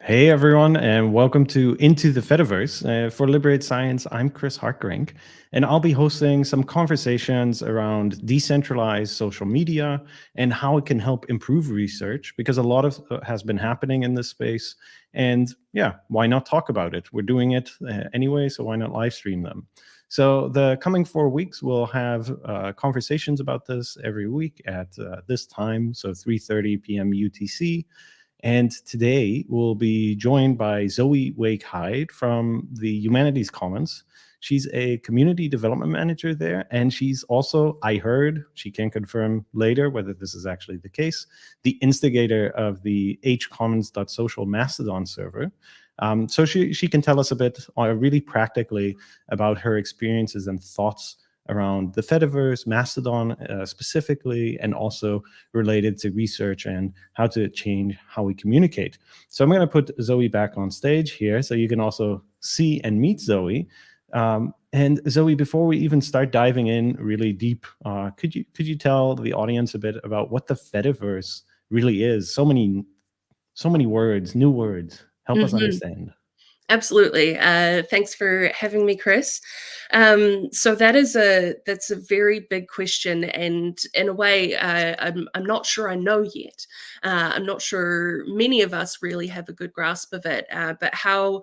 Hey everyone, and welcome to Into the Fediverse. Uh, for Liberate Science, I'm Chris Hartgerink, and I'll be hosting some conversations around decentralized social media and how it can help improve research because a lot of uh, has been happening in this space. And yeah, why not talk about it? We're doing it uh, anyway, so why not live stream them? So the coming four weeks, we'll have uh, conversations about this every week at uh, this time, so 3.30 p.m. UTC. And today we'll be joined by Zoe Wake Hyde from the Humanities Commons. She's a community development manager there, and she's also, I heard, she can confirm later whether this is actually the case, the instigator of the hcommons.social Mastodon server. Um, so she, she can tell us a bit uh, really practically about her experiences and thoughts around the Fediverse, Mastodon uh, specifically, and also related to research and how to change how we communicate. So I'm going to put Zoe back on stage here so you can also see and meet Zoe. Um, and Zoe, before we even start diving in really deep, uh, could you could you tell the audience a bit about what the Fediverse really is? So many, so many words, new words. Help mm -hmm. us mm-hmm. understand. Absolutely. Uh, thanks for having me, Chris. Um, so that is a that's a very big question, and in a way, uh, I'm I'm not sure I know yet. Uh, I'm not sure many of us really have a good grasp of it. Uh, but how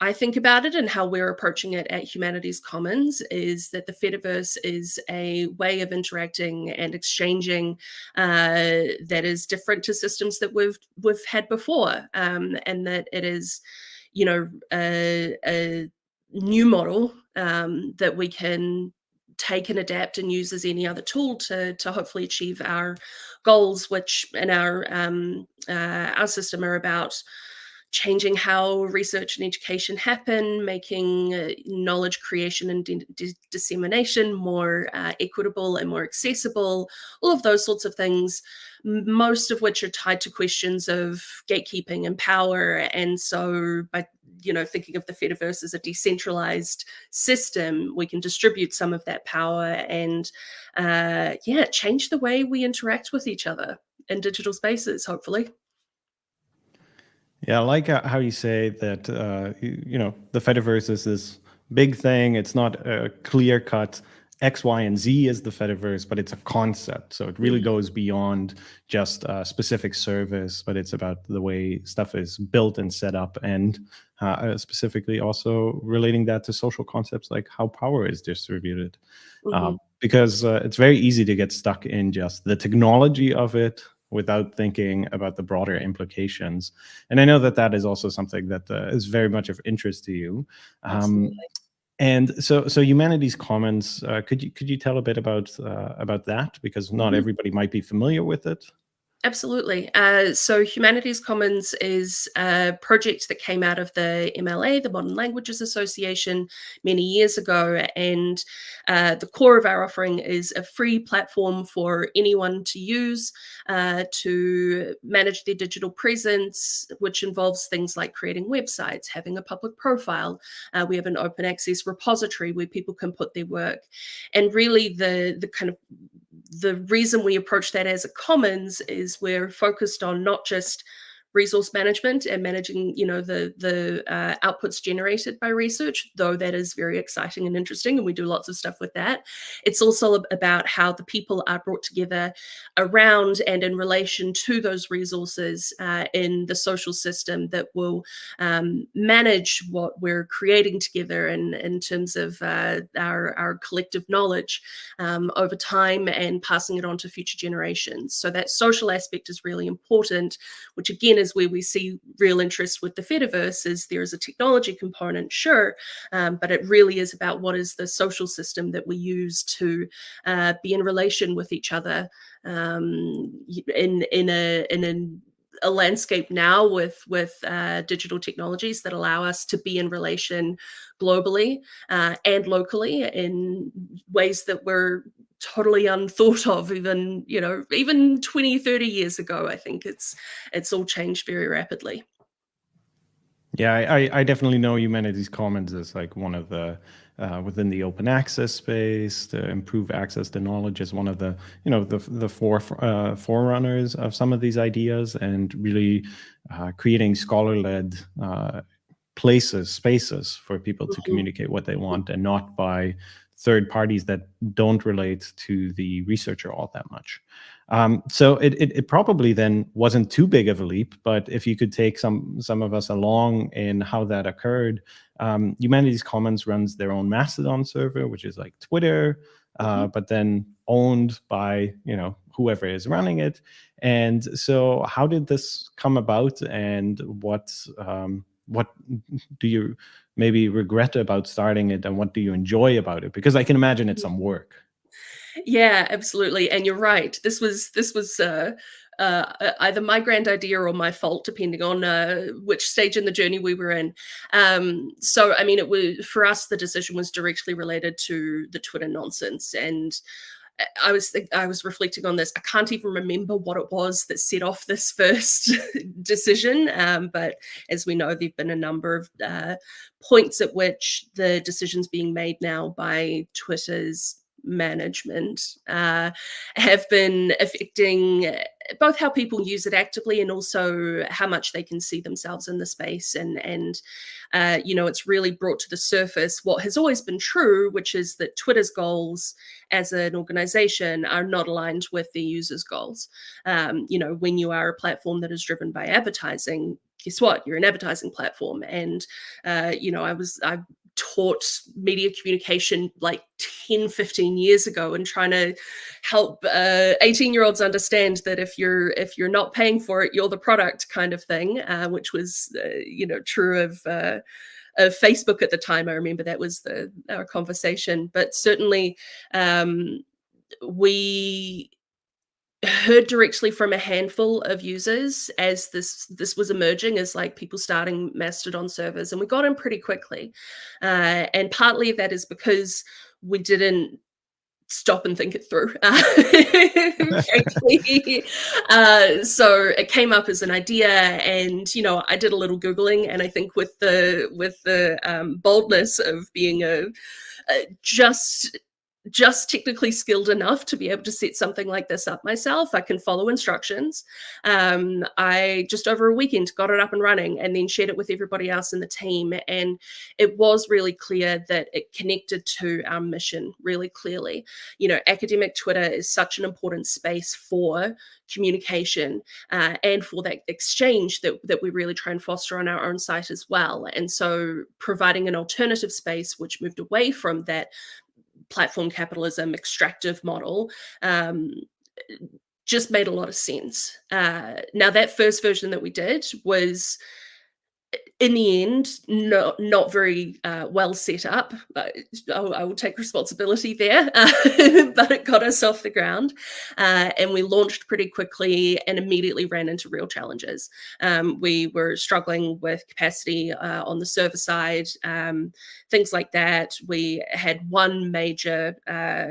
I think about it and how we're approaching it at Humanities Commons is that the Fediverse is a way of interacting and exchanging uh, that is different to systems that we've we've had before, um, and that it is you know, a, a new model um, that we can take and adapt and use as any other tool to, to hopefully achieve our goals, which in our, um, uh, our system are about changing how research and education happen, making uh, knowledge creation and dissemination more uh, equitable and more accessible, all of those sorts of things, most of which are tied to questions of gatekeeping and power. And so by you know, thinking of the Fediverse as a decentralized system, we can distribute some of that power and, uh, yeah, change the way we interact with each other in digital spaces, hopefully. Yeah, I like how you say that, uh, you, you know, the Fediverse is this big thing. It's not a clear cut X, Y, and Z is the Fediverse, but it's a concept. So it really mm-hmm. goes beyond just a specific service, but it's about the way stuff is built and set up, and uh, specifically also relating that to social concepts like how power is distributed. Mm -hmm. um, because uh, it's very easy to get stuck in just the technology of it, without thinking about the broader implications. And I know that that is also something that uh, is very much of interest to you. Um, and so, so Humanities Commons, uh, could you could you tell a bit about uh, about that because not mm -hmm. everybody might be familiar with it. Absolutely. Uh, so Humanities Commons is a project that came out of the MLA, the Modern Languages Association, many years ago. And uh, the core of our offering is a free platform for anyone to use uh, to manage their digital presence, which involves things like creating websites, having a public profile. Uh, we have an open access repository where people can put their work. And really the, the kind of the reason we approach that as a commons is we're focused on not just resource management and managing, you know, the, the uh, outputs generated by research, though that is very exciting and interesting, and we do lots of stuff with that. It's also about how the people are brought together around and in relation to those resources uh, in the social system that will um, manage what we're creating together in, in terms of uh, our, our collective knowledge um, over time and passing it on to future generations. So that social aspect is really important, which again is where we see real interest with the Fediverse is there is a technology component, sure, um, but it really is about what is the social system that we use to uh, be in relation with each other um, in in a in a a landscape now with with uh, digital technologies that allow us to be in relation globally uh, and locally in ways that we're totally unthought of even you know even 20 30 years ago i think it's it's all changed very rapidly Yeah, I, I definitely know Humanities Commons as like one of the uh, within the open access space to improve access to knowledge is one of the you know the the four uh, forerunners of some of these ideas and really uh, creating scholar led uh, places spaces for people to mm-hmm. communicate what they want and not by third parties that don't relate to the researcher all that much. Um, so it, it, it, probably then wasn't too big of a leap, but if you could take some some of us along in how that occurred, um, Humanities Commons runs their own Mastodon server, which is like Twitter, uh, mm-hmm. but then owned by you know whoever is running it. And so, how did this come about, and what um, what do you maybe regret about starting it, and what do you enjoy about it? Because I can imagine it's some work. Yeah, absolutely. And you're right. This was this was uh, uh, either my grand idea or my fault, depending on uh, which stage in the journey we were in. Um, so, I mean, it was for us. The decision was directly related to the Twitter nonsense, and I was I was reflecting on this. I can't even remember what it was that set off this first decision. Um, but as we know, there've been a number of uh, points at which the decisions being made now by Twitter's management uh, have been affecting both how people use it actively and also how much they can see themselves in the space. And and uh, you know it's really brought to the surface what has always been true which is that twitter's goals as an organization are not aligned with the users goals. Um, you know when you are a platform that is driven by advertising guess what? You're an advertising platform. And uh, you know i was i taught media communication like 10 15 years ago and trying to help 18 uh, year olds understand that if you're if you're not paying for it you're the product kind of thing uh, which was uh, you know true of uh, of Facebook at the time. I remember that was the our conversation, but certainly um, we heard directly from a handful of users as this this was emerging as like people starting mastodon servers and we got in pretty quickly. Uh, and partly that is because we didn't stop and think it through uh, so it came up as an idea and you know i did a little googling and i think with the with the um, boldness of being a, a just just technically skilled enough to be able to set something like this up myself. I can follow instructions. Um, I just over a weekend got it up and running and then shared it with everybody else in the team. And it was really clear that it connected to our mission really clearly. You know, academic Twitter is such an important space for communication uh, and for that exchange that, that we really try and foster on our own site as well. And so providing an alternative space which moved away from that platform capitalism extractive model um, just made a lot of sense. Uh, now, that first version that we did was in the end, not not very uh, well set up. I, I, will take responsibility there, uh, but it got us off the ground, uh, and we launched pretty quickly and immediately ran into real challenges. Um, we were struggling with capacity uh, on the server side, um, things like that. We had one major uh,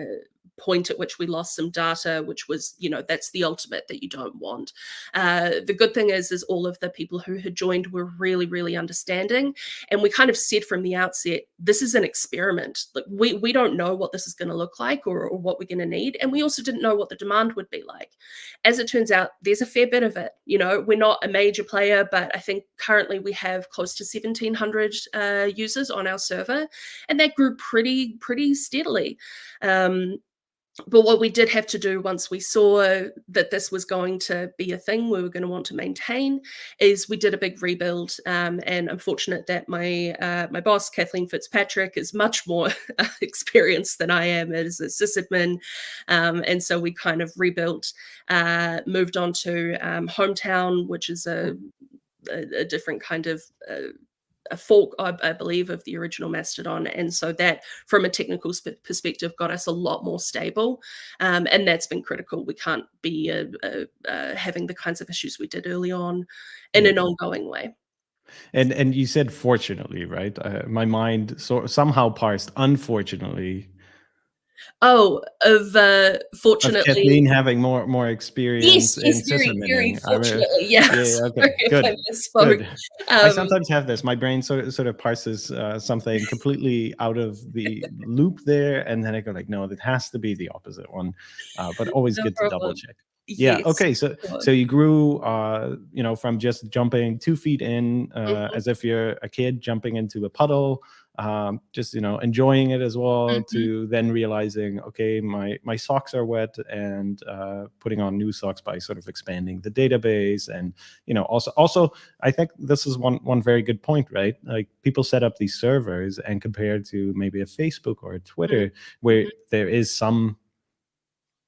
point at which we lost some data, which was, you know, that's the ultimate that you don't want. Uh, the good thing is, is all of the people who had joined were really, really understanding. And we kind of said from the outset, this is an experiment. Like we, we don't know what this is going to look like or, or what we're going to need. And we also didn't know what the demand would be like. As it turns out, there's a fair bit of it. You know, we're not a major player, but I think currently we have close to 1700 uh, users on our server and that grew pretty, pretty steadily. Um, but what we did have to do once we saw that this was going to be a thing we were going to want to maintain is we did a big rebuild um, and i'm fortunate that my uh, my boss kathleen fitzpatrick is much more experienced than i am as a sysadmin. Um, and so we kind of rebuilt uh, moved on to um, hometown which is a, a, a different kind of uh, a fork, I, I, believe, of the original Mastodon. And so that, from a technical perspective, got us a lot more stable. Um, and that's been critical. We can't be uh, uh, uh, having the kinds of issues we did early on in an ongoing way. And and you said fortunately, right? Uh, my mind so somehow parsed unfortunately Oh, of uh, Of fortunately Kathleen having more more Yes, experience in yes, very, very. I mean, fortunately, yeah, yes. yeah, okay, good, I good. I Um sometimes have this. My brain sort of sort of parses uh, something completely out of the loop there, and then I go like, no, it has to be the opposite one. Uh, but always No good to double problem. check. Yeah. Okay. So so you grew, uh, you know, from just jumping two feet in, uh, Mhm, as if you're a kid jumping into a puddle, um, just you know enjoying it as well, mhm, to then realizing, okay, my my socks are wet, and uh, putting on new socks by sort of expanding the database, and you know also also I think this is one one very good point, right? Like people set up these servers, and compared to maybe a Facebook or a mhm, Twitter, where mhm, there is some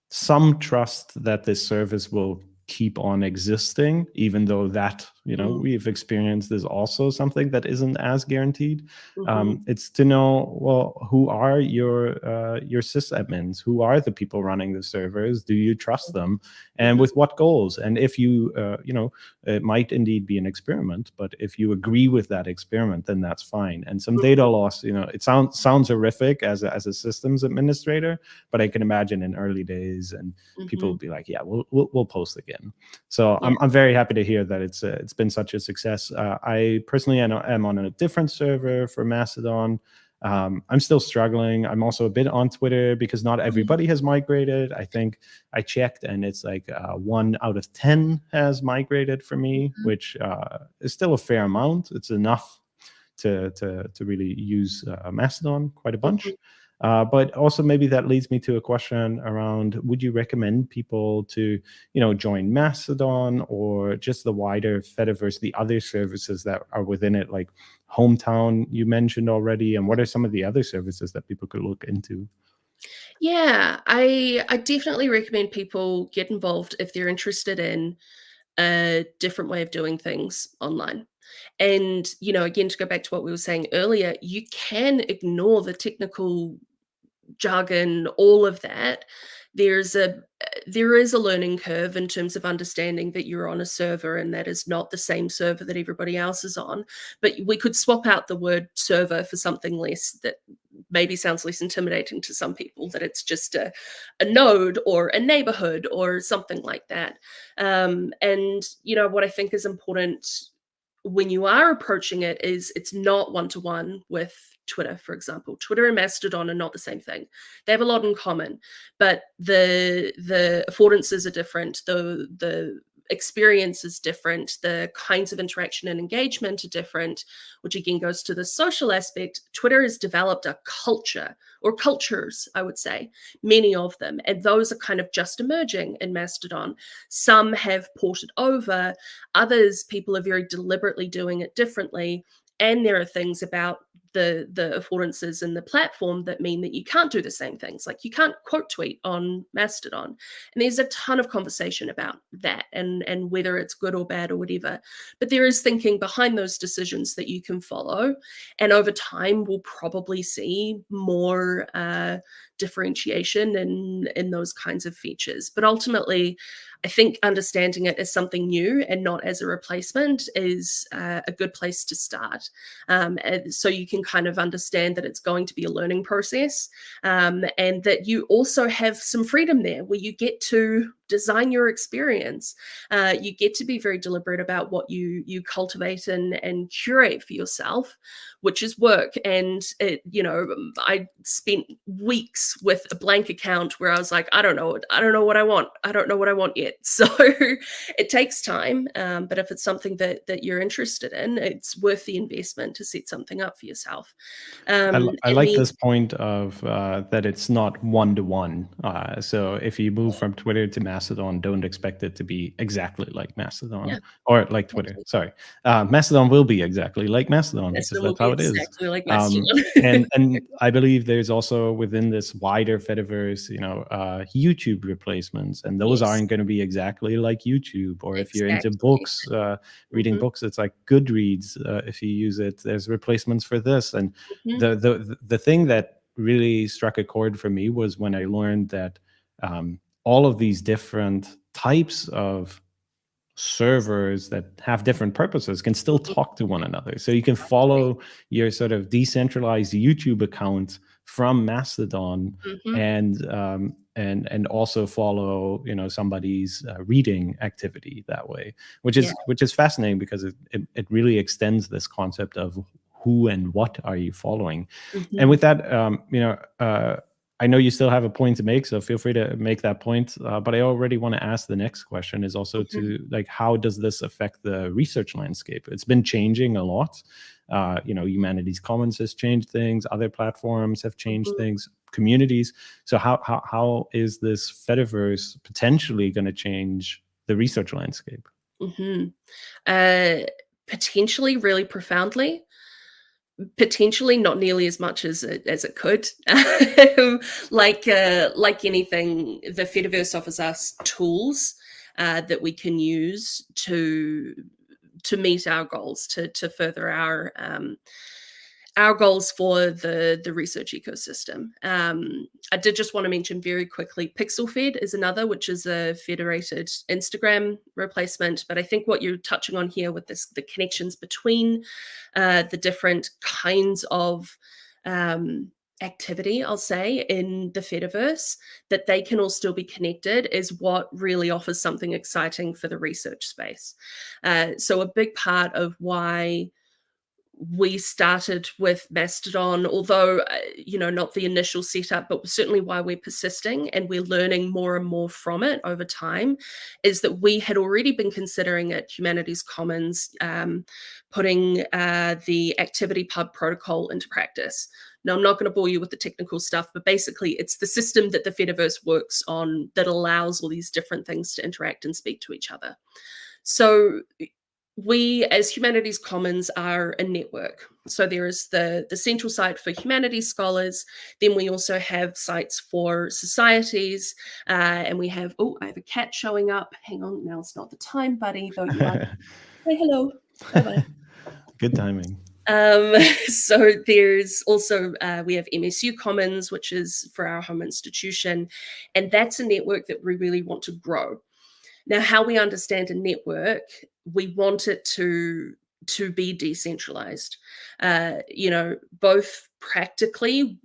some trust that this service will keep on existing, even though that, you know, mm, we've experienced is also something that isn't as guaranteed. mhm, Um, it's to know, well, who are your uh, your sysadmins? Who are the people running the servers? Do you trust them? And mhm, with what goals? And if you, uh, you know, it might indeed be an experiment, but if you agree with that experiment, then that's fine. And some data mhm, loss, you know, it sounds sounds horrific as a, as a systems administrator, but I can imagine in early days and people will be like, yeah, we'll, we'll, we'll post again. So Yeah. I'm, I'm very happy to hear that it's uh, it's been such a success. Uh, I personally am, am on a different server for Mastodon. Um, I'm still struggling. I'm also a bit on Twitter because not Mhm, everybody has migrated. I think I checked and it's like uh, one out of 10 has migrated for me, mhm, which uh, is still a fair amount. It's enough to to to really use uh, Mastodon quite a bunch. mhm. Uh, but also maybe that leads me to a question around: Would you recommend people to you know join Mastodon or just the wider Fediverse, the other services that are within it, like Hometown you mentioned already, and what are some of the other services that people could look into? Yeah, I I definitely recommend people get involved if they're interested in a different way of doing things online. And, you know, again, to go back to what we were saying earlier, you can ignore the technical jargon, all of that, there's a there is a learning curve in terms of understanding that you're on a server and that is not the same server that everybody else is on. But we could swap out the word server for something less that maybe sounds less intimidating to some people, that it's just a, a node or a neighborhood or something like that. Um, and you know what I think is important when you are approaching it is it's not one to one with Twitter, for example. Twitter and Mastodon are not the same thing. They have a lot in common, but the the affordances are different. The the experience is different. The kinds of interaction and engagement are different, which again goes to the social aspect. Twitter has developed a culture or cultures, I would say, many of them, and those are kind of just emerging in Mastodon. Some have ported over, Others, people are very deliberately doing it differently. And there are things about the the affordances in the platform that mean that you can't do the same things. Like you can't quote tweet on Mastodon. And there's a ton of conversation about that and and whether it's good or bad or whatever. But there is thinking behind those decisions that you can follow. And over time we'll probably see more uh, differentiation in in those kinds of features. But ultimately, I think understanding it as something new and not as a replacement is uh, a good place to start. Um, so you can kind of understand that it's going to be a learning process um, and that you also have some freedom there where you get to design your experience. Uh, you get to be very deliberate about what you you cultivate and and curate for yourself, which is work. And it, you know, I spent weeks with a blank account where I was like, I don't know, I don't know what I want. I don't know what I want yet. So it takes time. Um, but if it's something that that you're interested in, it's worth the investment to set something up for yourself. I, Um, li- I like then this point of uh, that it's not one to one. So if you move from Twitter to Mastodon, don't expect it to be exactly like yeah, Mastodon or like Twitter. exactly. Sorry, uh, Mastodon will be exactly like Mastodon because Mastodon will that's how it is. exactly like Um, and and I believe there's also within this wider Fediverse, you know, uh, YouTube replacements, and those yes, aren't going to be exactly like YouTube. Or if you're into books, uh, reading hmm books, it's like Goodreads. Uh, if you use it, there's replacements for this and hmm the the the thing that really struck a chord for me was when I learned that um, all of these different types of servers that have different purposes can still hmm talk to one another. So you can follow your sort of decentralized YouTube account from Mastodon Mhm. and um, and and also follow you know somebody's uh, reading activity that way, which is Yeah. which is fascinating because it, it it really extends this concept of who and what are you following. Mhm. And with that, um, you know, uh, I know you still have a point to make, so feel free to make that point. Uh, but I already want to ask the next question is also Mhm. to like, how does this affect the research landscape? It's been changing a lot. Uh, you know, Humanities Commons has changed things. Other platforms have changed Mhm. things. Communities. So how how how is this Fediverse potentially going to change the research landscape? Mhm. Uh, potentially really profoundly. Potentially not nearly as much as it as it could. Like, uh, like anything, the Fediverse offers us tools, uh, that we can use to to meet our goals, to to further our, um our goals for the the research ecosystem. Um, I did just want to mention very quickly, PixelFed is another, which is a federated Instagram replacement. But I think what you're touching on here with this, the connections between uh, the different kinds of um, activity, I'll say, in the Fediverse, that they can all still be connected, is what really offers something exciting for the research space. Uh, so a big part of why we started with Mastodon, although, uh, you know, not the initial setup, but certainly why we're persisting and we're learning more and more from it over time, is that we had already been considering at Humanities Commons um, putting uh, the ActivityPub protocol into practice. Now, I'm not going to bore you with the technical stuff, but basically, it's the system that the Fediverse works on that allows all these different things to interact and speak to each other. So, we as humanities commons are a network so there is the the central site for humanities scholars then we also have sites for societies uh, and we have oh i have a cat showing up hang on now it's not the time buddy though you are say hello. Good timing. Um, so there's also uh, we have MSU Commons, which is for our home institution, and that's a network that we really want to grow. Now, how we understand a network, we want it to to be decentralized. Uh, you know, both practically,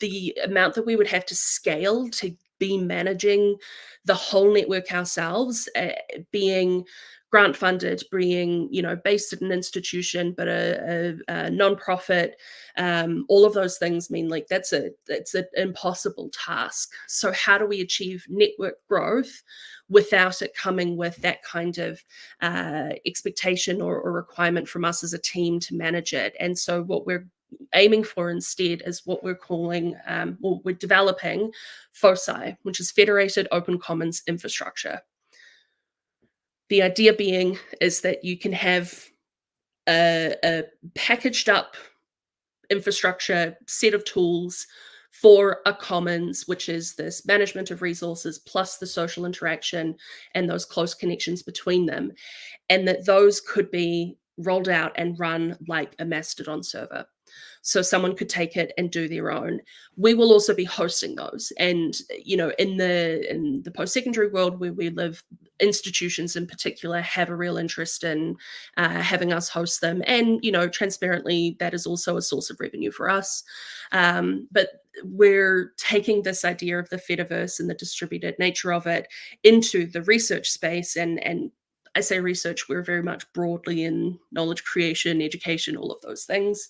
the amount that we would have to scale to be managing the whole network ourselves, uh, being grant funded, being you know based at an institution, but a, a, a nonprofit. Um, all of those things mean like that's a that's an impossible task. So how do we achieve network growth without it coming with that kind of uh, expectation or, or requirement from us as a team to manage it? And so what we're aiming for instead is what we're calling, um, we're developing FOCI, which is Federated Open Commons Infrastructure. The idea being is that you can have a, a packaged up infrastructure set of tools for a commons, which is this management of resources plus the social interaction and those close connections between them. And that those could be rolled out and run like a Mastodon server. So someone could take it and do their own. We will also be hosting those. And you know, in the in the post-secondary world where we live, institutions in particular have a real interest in uh, having us host them. And you know, transparently, that is also a source of revenue for us. Um, but we're taking this idea of the Fediverse and the distributed nature of it into the research space and and I say research, we're very much broadly in knowledge creation, education, all of those things,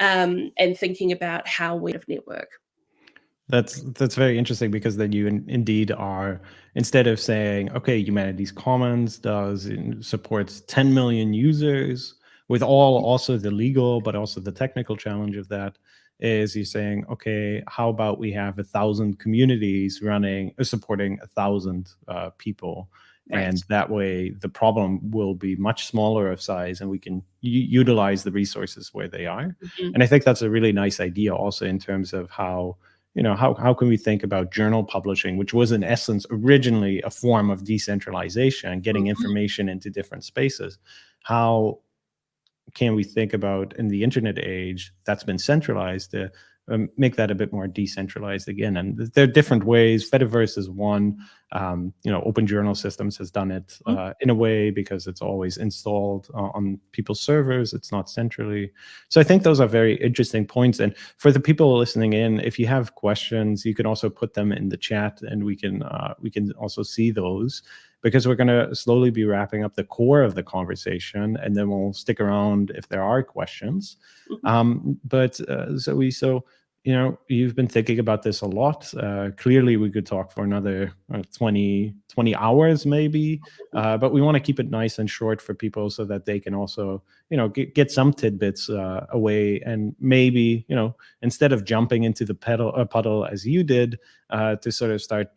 um, and thinking about how we have network. That's that's very interesting because then you in, indeed are instead of saying okay humanities commons does supports 10 million users with all also the legal but also the technical challenge of that is you're saying okay how about we have a thousand communities running uh, supporting a thousand uh, people Right. and that way the problem will be much smaller of size and we can utilize the resources where they are Mhm. and i think that's a really nice idea also in terms of how you know how, how can we think about journal publishing which was in essence originally a form of decentralization getting Mhm. information into different spaces how can we think about in the internet age that's been centralized uh, um, make that a bit more decentralized again. And there are different ways. Fediverse is one. Um, you know, Open Journal Systems has done it mm-hmm. uh, in a way because it's always installed uh, on people's servers. It's not centrally. So I think those are very interesting points. And for the people listening in, if you have questions, you can also put them in the chat, and we can uh, we can also see those because we're going to slowly be wrapping up the core of the conversation, and then we'll stick around if there are questions. Mm -hmm. um, but uh, Zoe, so you know, you've been thinking about this a lot. Uh, clearly, we could talk for another uh, 20, 20 hours maybe, uh, but we want to keep it nice and short for people so that they can also, you know, get, get some tidbits uh, away and maybe, you know, instead of jumping into the pedal, uh, puddle as you did, uh, to sort of start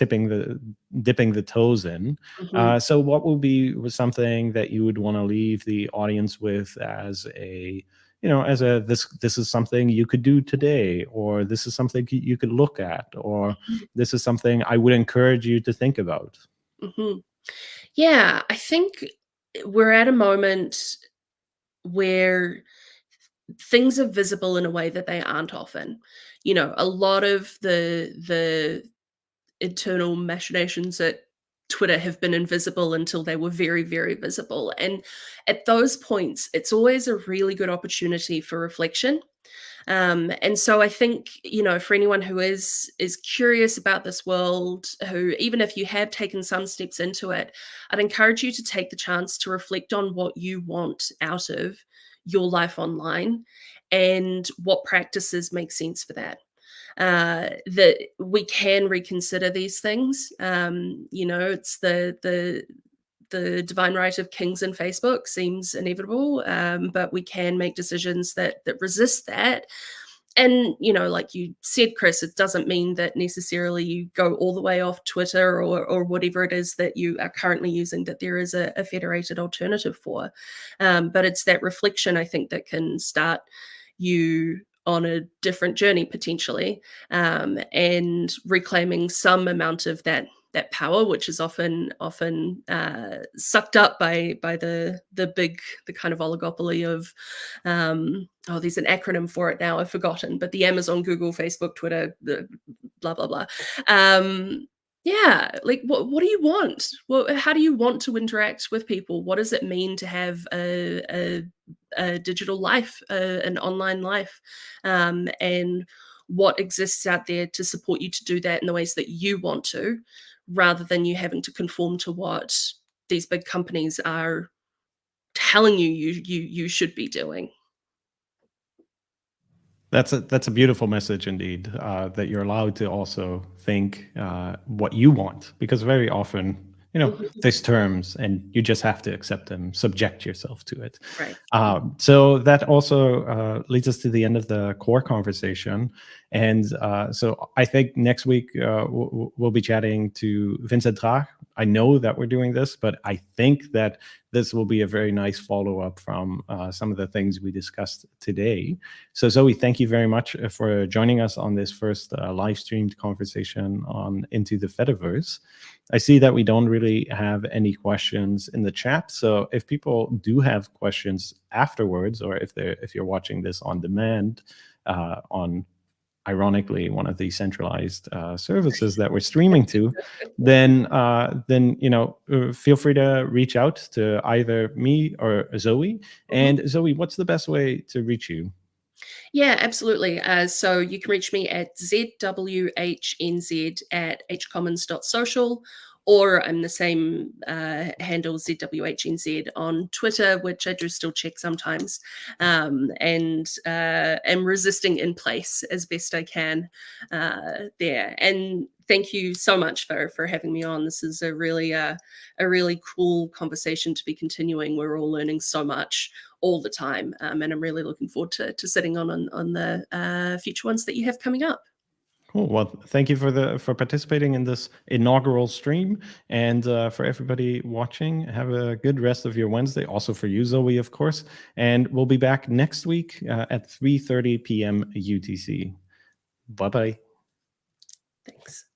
tipping the dipping the toes in. Mm -hmm. uh, so what would be something that you would want to leave the audience with as a you know as a this this is something you could do today or this is something you could look at or mm -hmm. this is something i would encourage you to think about mm -hmm. yeah i think we're at a moment where things are visible in a way that they aren't often you know a lot of the the internal machinations at Twitter have been invisible until they were very, very visible. And at those points, it's always a really good opportunity for reflection. Um, and so I think, you know, for anyone who is is curious about this world, who even if you have taken some steps into it, I'd encourage you to take the chance to reflect on what you want out of your life online and what practices make sense for that uh, that we can reconsider these things. Um, you know, it's the the the divine right of kings and Facebook seems inevitable, um, but we can make decisions that that resist that. And you know, like you said, Chris, it doesn't mean that necessarily you go all the way off Twitter or or whatever it is that you are currently using. That there is a, a federated alternative for, um, but it's that reflection I think that can start you on a different journey potentially um, and reclaiming some amount of that that power which is often often uh, sucked up by by the the big the kind of oligopoly of um, oh there's an acronym for it now I've forgotten but the Amazon Google Facebook Twitter the blah blah blah. Um, yeah like what what do you want? How do you want to interact with people? What does it mean to have a, a, a digital life a, an online life? Um, and what exists out there to support you to do that in the ways that you want to rather than you having to conform to what these big companies are telling you you you, you should be doing that's a that's a beautiful message indeed. Uh, that you're allowed to also think uh, what you want, because very often, you know, mm-hmm. there's terms, and you just have to accept them, subject yourself to it. Right. Um, so that also uh, leads us to the end of the core conversation, and uh, so I think next week uh, we'll, we'll, be chatting to Vincent Traag. I know that we're doing this, but I think that this will be a very nice follow-up from uh, some of the things we discussed today. So Zoe, thank you very much uh, for joining us on this first uh, live streamed conversation on Into the Fediverse. I see that we don't really have any questions in the chat. So if people do have questions afterwards, or if they're if you're watching this on demand uh, on ironically one of the centralized uh, services that we're streaming to, then uh, then you know uh, feel free to reach out to either me or Zoe. Mm -hmm. And Zoe, what's the best way to reach you? Yeah, absolutely. Uh, so you can reach me at zwhnz at hcommons.social or I'm the same uh, handle ZWHNZ on Twitter, which I do still check sometimes, um, and uh, am resisting in place as best I can uh, there. And thank you so much for for having me on. This is a really uh, a really cool conversation to be continuing. We're all learning so much all the time, um, and I'm really looking forward to to sitting on on, on the uh, future ones that you have coming up. Cool. Well, thank you for the for participating in this inaugural stream, and uh, for everybody watching, have a good rest of your Wednesday. Also for you, Zoe, of course. And we'll be back next week uh, at 3:30 p.m. UTC. Bye bye. Thanks.